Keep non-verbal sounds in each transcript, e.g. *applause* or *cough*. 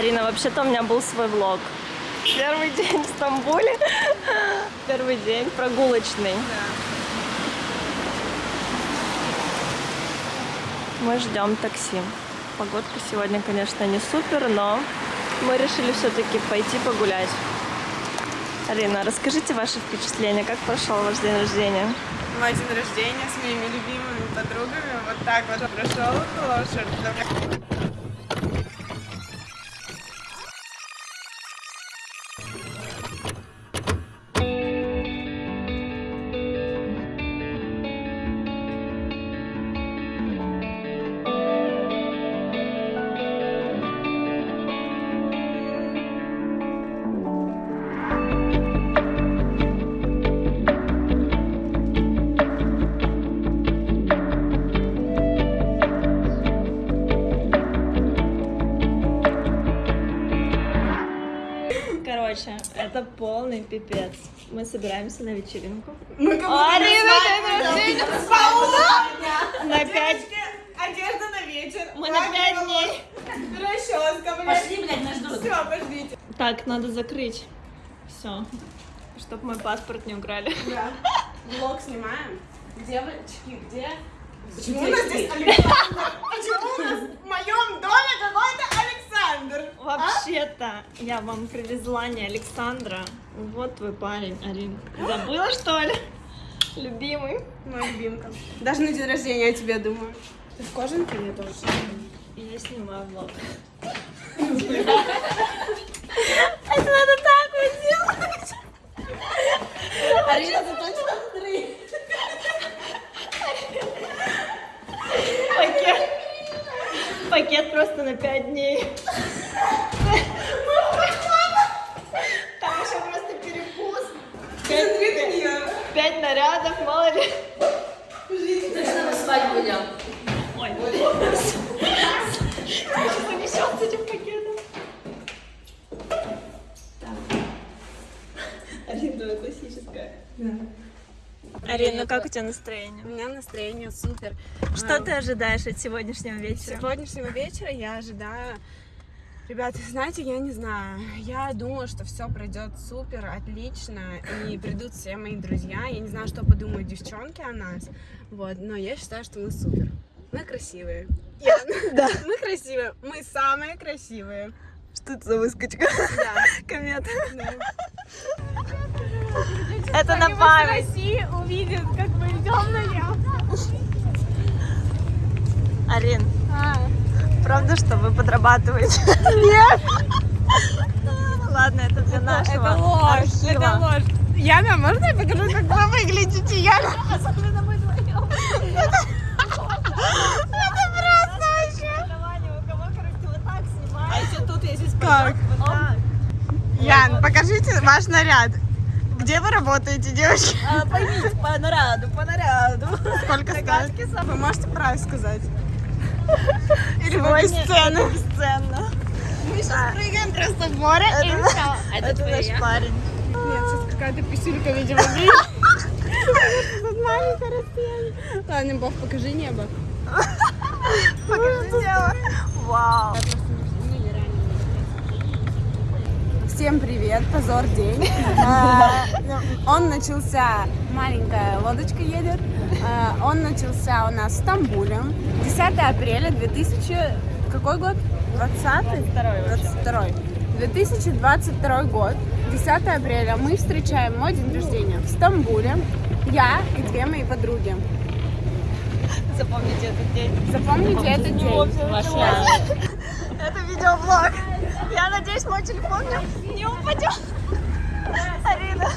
Арина, вообще-то у меня был свой влог. Первый день в Стамбуле. Первый день прогулочный. Мы ждем такси. Погодка сегодня, конечно, не супер, но мы решили все-таки пойти погулять. Арина, расскажите ваши впечатления, как прошел ваш день рождения? Мой день рождения с моими любимыми подругами вот так вот прошел хорошо. Это полный пипец. Мы собираемся на вечеринку. Мы как будто Арина, на! На пять... Одежда на вечер. Мы на пять дней. Расческа, блядь. Пошли, блядь, нас ждут. Все, пошлите. Так, надо закрыть. Все. Чтоб мой паспорт не украли. Да. Влог снимаем. Девочки, где? Почему у нас здесь Александр? Почему у нас в моем доме Александр? Вообще-то, я вам привезла не Александра. Вот твой парень, Арин. Забыла, что ли? Любимый. Моя любимка. Даже на день рождения о тебе думаю. Ты в кожанке мне тоже? Я снимаю влог. *laughs* Это надо так вот сделать. Арина, ты точно смотри. Пакет. Пакет просто на 5 дней. Там еще просто перекус. Смотри на нее. Пять нарядов, мало ли. Точно на свадьбу идем. Ой, Сейчас понесет с этим пакетом. Арина, классическая. Арина, ну как у тебя настроение? У меня настроение супер. Что А, ты ожидаешь от сегодняшнего вечера? Сегодняшнего вечера я ожидаю... Ребята, знаете, я не знаю. Я думаю, что все пройдет супер, отлично, и придут все мои друзья. Я не знаю, что подумают девчонки о нас, вот, но я считаю, что мы супер. Мы красивые. *laughs* Да. Мы красивые. Мы самые красивые. Что это за выскочка? Да. *laughs* Комета. да. Это на память. России увидят, как мы идем на Арин, А. правда, что вы подрабатываете? Нет. Ладно, это для нашего Это ложь, архива. это ложь. Яна, можно я покажу, как вы выглядите, Яна? Особенно мы вдвоем. Это просто вообще. у кого, короче, вот так снимаете. А если тут, я здесь Как? Ян, покажите ваш наряд. Где вы работаете, девочки? А, Поймите, по наряду, по наряду. Сколько стоит? Вы можете прайс сказать? Или это бесценно. Мы сейчас прыгаем просто в море и Это- все. Это наш парень. Нет, сейчас какая-то писюлька, видимо, *laughs* маленькое расстояние. Ладно, Бог, покажи небо. *laughs* Покажи дело. Вау. Всем привет, позор день. *laughs* А, Он начался, маленькая лодочка едет. А, Он начался у нас в Стамбуле. 10 апреля 2000... Какой год? 20 22 2022 год. 10 апреля мы встречаем мой день рождения в Стамбуле. Я и две мои подруги. Запомните этот день. Запомните этот день. *laughs* Это видеоблог. Я надеюсь, мой телефон не- упадет. Арина.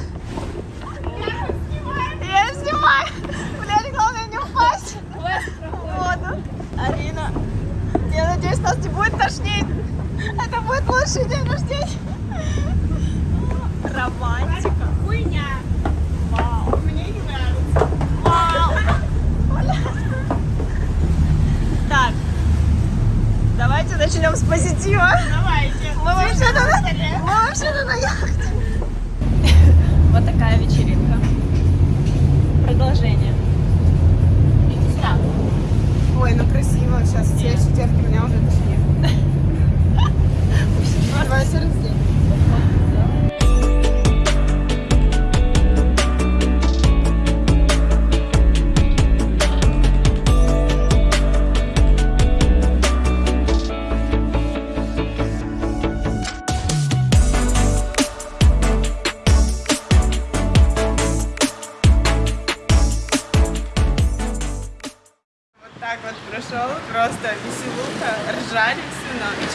так вот прошел, просто веселуха, ржали всю ночь.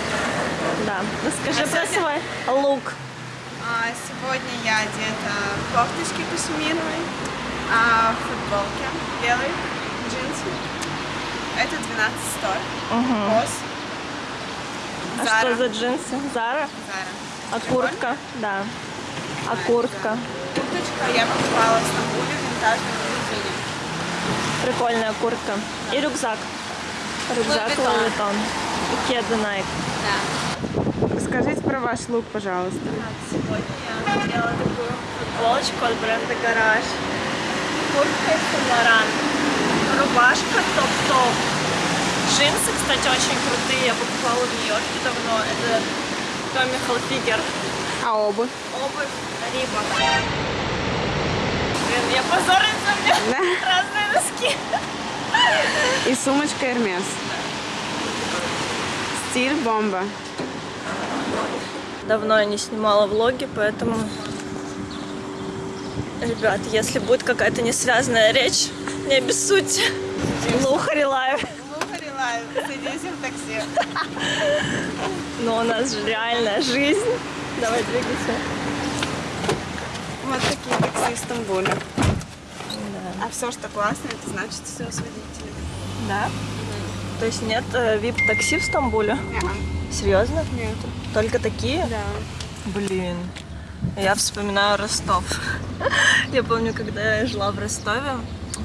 Да, ну, расскажи а про сегодня... свой лук. А, сегодня я одета в кофточке пашминовой, а, в футболке белой, джинсы. Это 12 100, угу. босс. А Zara. что за джинсы? Зара? Зара. А куртка? Да. А куртка? Курточка я покупала в Стамбуле винтажную. Прикольная куртка. И рюкзак. Рюкзак Vuitton. И кеды Nike. Да. Расскажите про ваш лук, пожалуйста. Сегодня я надела такую футболочку от бренда Гараж. Куртка из Saint Рубашка топ-топ. Джинсы, кстати, очень крутые. Я покупала в Нью-Йорке давно. Это Томми Hilfiger. А обувь? Обувь Рибок. Блин, я позорница, у меня Да. *laughs* носки. И сумочка Hermes. Стиль бомба. Давно я не снимала влоги, поэтому... Ребят, если будет какая-то несвязанная речь, не обессудьте. Luxury life. Luxury life. Садись в такси. Но у нас же реальная жизнь. Давай двигайся. Вот такие такси в Стамбуле. А все, что классно, это значит все с водителем. Да? То есть нет вип-такси в Стамбуле? Не, Серьезно? нету. Только такие? Да. Блин. Я вспоминаю Ростов. *laughs* Я помню, когда я жила в Ростове,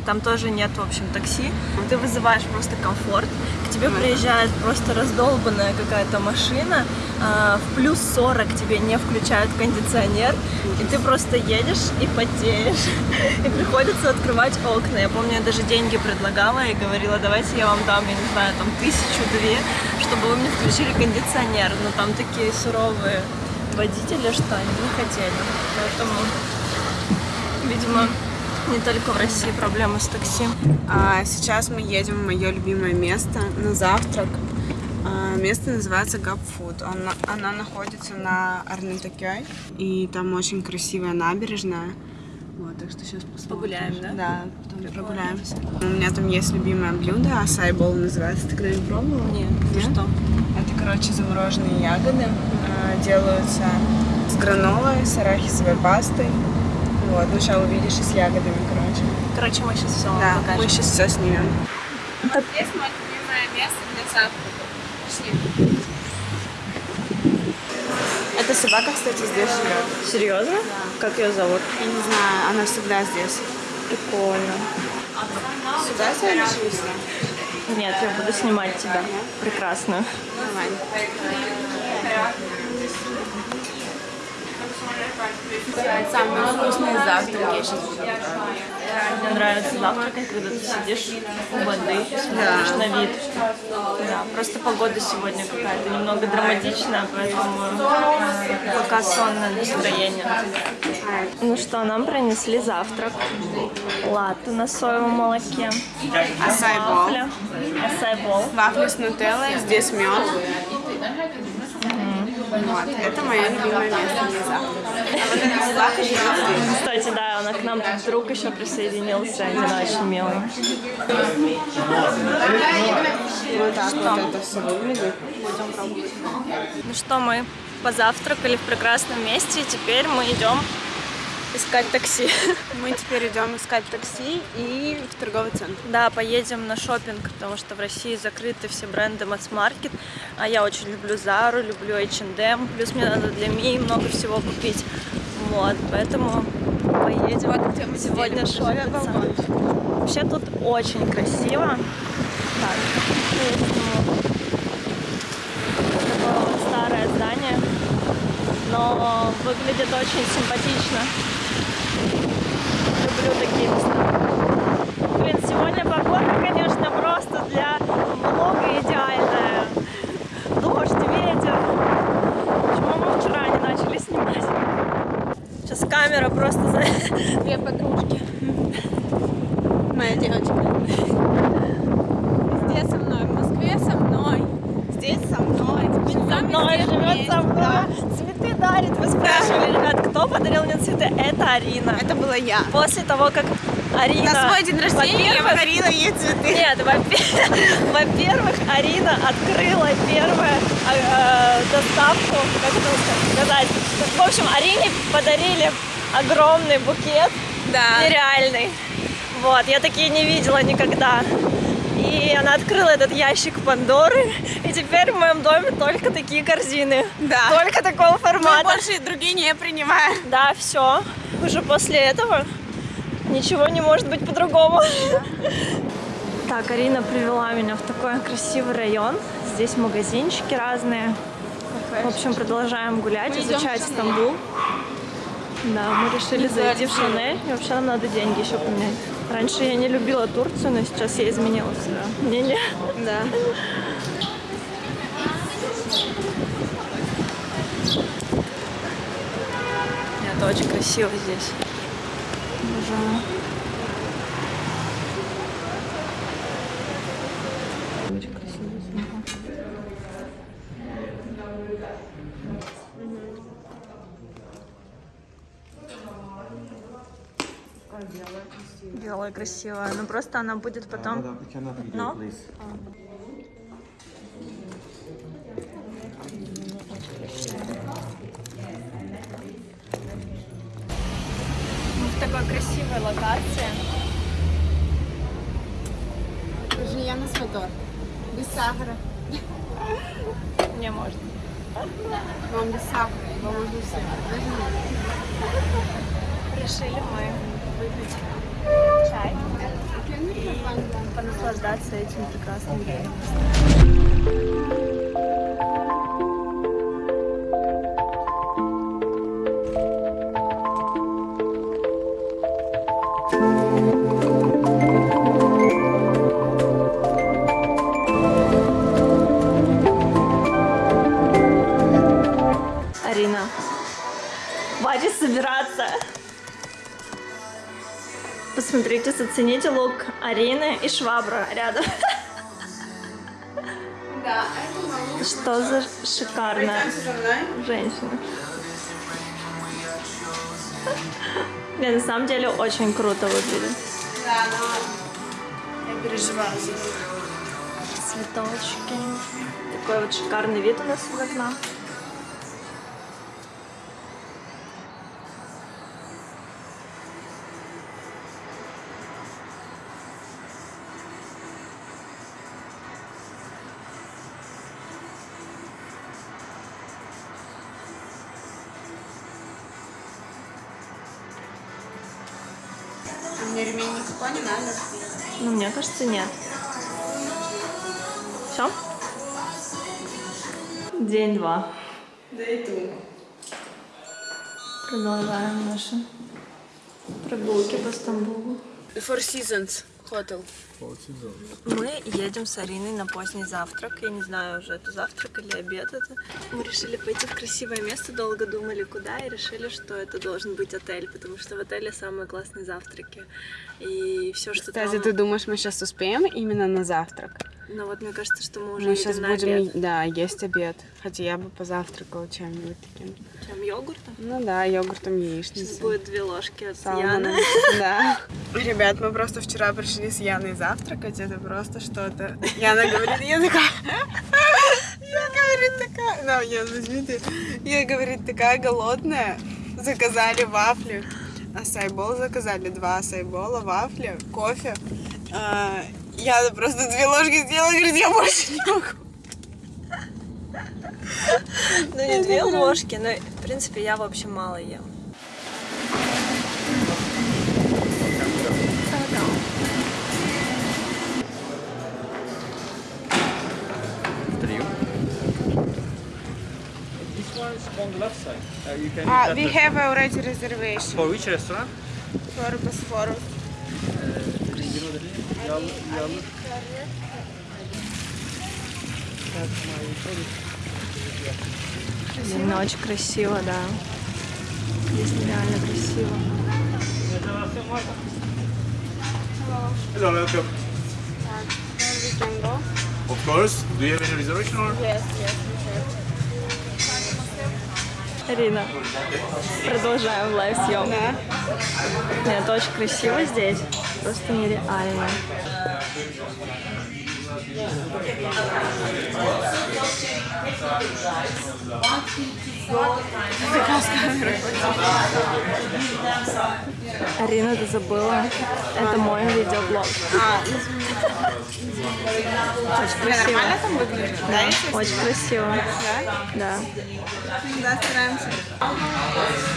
там тоже нет, в общем, такси. Ты вызываешь просто комфорт. К тебе приезжает просто раздолбанная какая-то машина, а, в плюс 40 тебе не включают кондиционер, и ты просто едешь и потеешь. И приходится открывать окна. Я помню, я даже деньги предлагала и говорила, давайте я вам дам, я не знаю, там тысячу-две, чтобы вы мне включили кондиционер. Но там такие суровые водители, что они не хотели. Поэтому, видимо, не только в России проблемы с такси. А сейчас мы едем в мое любимое место на завтрак. А, Место называется Gap Food. Оно, оно находится на Арнатакёй. И там очень красивая набережная. Вот, так что сейчас посмотрим. Погуляем, да? Да, потом прогуляемся. У меня там есть любимое блюдо, асайбол называется. Ты когда-нибудь пробовала? Нет, Нет? что? Это, короче, замороженные ягоды. а, Делаются с гранолой, с арахисовой пастой. Вот, ну сейчас увидишь и с ягодами, короче. Короче, мы сейчас все Да, покажем. мы сейчас все снимем. Так. Здесь мое любимое место для завтрака. Пошли. Эта собака, кстати, здесь живет. Серьезно? Как ее зовут? Я не знаю, она всегда здесь. Прикольно. Сюда сюда? Нет, я буду снимать тебя. Прекрасно. Давай. Самый вкусный завтрак я сейчас буду. Мне нравится завтракать, когда ты сидишь у воды, смотришь Да. на вид. Да, просто погода сегодня какая-то немного драматичная, поэтому э, пока сонное настроение. Ну что, нам принесли завтрак. Латте на соевом молоке. Асайбол. Асайбол. Вафли с нутеллой, здесь мед. Вот, это мое любимое место для завтрака. Кстати, да, он к нам тут друг еще присоединился, один очень милый. Ну что, мы позавтракали в прекрасном месте, и теперь мы идем искать такси. *laughs* Мы теперь идем искать такси и в торговый центр. Да, поедем на шопинг, потому что в России закрыты все бренды масс-маркет, а я очень люблю Зару, люблю H&M, плюс мне надо для Ми много всего купить. Вот, поэтому поедем Вот где мы сегодня шопиться. Вообще тут очень красиво. Так. Такое вот старое здание, но выглядит очень симпатично. Люблю такие места. Блин, сегодня погода, конечно, просто для влога идеальная. Дождь, ветер. Почему мы вчера не начали снимать? Сейчас камера просто за... *laughs* Две подружки. Моя девочка. Везде со мной. В Москве со мной. Здесь со мной. Со мной живет со мной. Цветы дарит. Вы спрашивали, подарил мне цветы? Это Арина. Это была я. После того, как Арина... На свой день рождения я подарила ей цветы. Нет, во-пе- *laughs* во-первых, Арина открыла первую э, доставку, как это сказать. В общем, Арине подарили огромный букет, Да. нереальный. Вот, я такие не видела никогда. И она открыла этот ящик Пандоры, теперь в моем доме только такие корзины. Да. Только такого Мы формата. больше другие не принимаем. Да, все. Уже после этого ничего не может быть по-другому. Так, Арина привела меня в такой красивый район. Здесь магазинчики разные. В общем, продолжаем гулять, изучать Стамбул. Да, мы решили зайти в Шанель. И вообще нам надо деньги еще поменять. Раньше я не любила Турцию, но сейчас я изменила свое мнение. Да. Это очень красиво здесь. Обожаю. Очень красиво. Белая красивая. Ну просто она будет потом. Madam, Торт. Без сахара. Не можно. Вам без сахара. Его можно все. Даже. Решили мы выпить чай и понаслаждаться этим прекрасным видом. Посмотрите, зацените лук Арины и швабра рядом. Да. Что за шикарная женщина. Не, на самом деле очень круто выглядит. Да, но я переживаю за них. Цветочки. Такой вот шикарный вид у нас из окна. А Мне ремень никакой не надо. Ну, мне кажется, нет. Все? День два. Да и ту. Продолжаем наши прогулки по Стамбулу. Four Seasons Hotel. Мы едем с Ариной на поздний завтрак. Я не знаю, уже это завтрак или обед это. Мы решили пойти в красивое место, долго думали, куда, и решили, что это должен быть отель, потому что в отеле самые классные завтраки. И все, что Кстати, там... ты думаешь, мы сейчас успеем именно на завтрак? Ну вот мне кажется, что мы уже Мы сейчас будем, обед. да, есть обед. Хотя я бы позавтракала чем-нибудь таким. Чем йогуртом? Ну да, йогуртом Сейчас яичницей. будет две ложки от. Яны. *laughs* Да. *laughs* Ребят, мы просто вчера пришли с Яной завтракать, это просто что-то. Яна говорит, я такая... *laughs* Я, говорит, такая... Ну, Ян, возьмите. Я, говорит, такая голодная. Заказали вафли. Асайбол заказали, два асайбола, вафли, кофе. А, Я просто две ложки сделала, говорит, я больше не могу. Ну не две ложки, но в принципе я вообще мало ем. On the left side. Uh, you can Ah, look we have already reservation For which restaurant? For Bosphorus. Именно очень красиво, да. Здесь нереально красиво. Hello, welcome. We can go? Of course. Do you have any reservation or? Yes, yes, we have. Ирина, продолжаем live съемку. Нет, очень красиво здесь. Просто нереально. Арина, ты забыла? Это мой видеоблог. А, Очень красиво. нормально там выглядит? Да. Очень красиво. Да. Да, стараемся.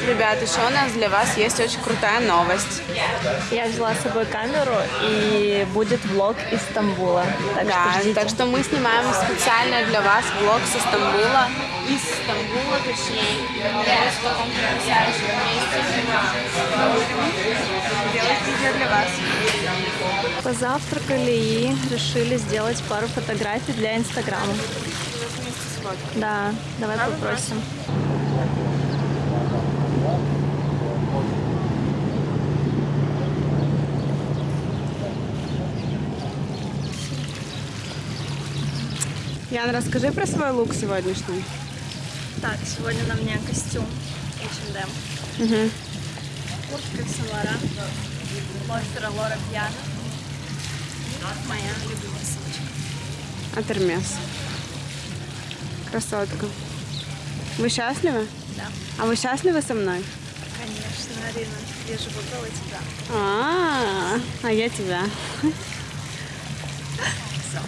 Ребят, еще у нас для вас есть очень крутая новость. Я взяла с собой камеру и будет влог из Стамбула. Так Да, что ждите. так что мы снимаем специально для вас влог со Стамбула. Из Стамбула, точнее. Вот в таком потрясающем месте. Делать видео для вас. Позавтракали и решили сделать пару фотографий для Инстаграма. Да, давай попросим. Ян, расскажи про свой лук сегодняшний. Так, сегодня на мне костюм H&M. Куртка Самара. Монстера Лора Пьяна. Моя любимая сумочка. От Hermes. Красотка. Вы счастливы? Да. А вы счастливы со мной? Конечно, Арина. Я же выбрала тебя. А, а я тебя. Всё.